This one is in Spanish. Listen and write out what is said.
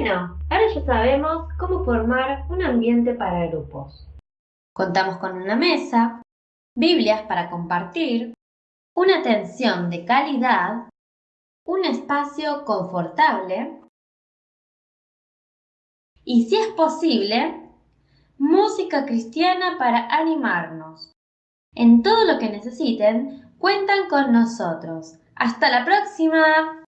Bueno, ahora ya sabemos cómo formar un ambiente para grupos. Contamos con una mesa, Biblias para compartir, una atención de calidad, un espacio confortable y, si es posible, música cristiana para animarnos. En todo lo que necesiten, cuentan con nosotros. ¡Hasta la próxima!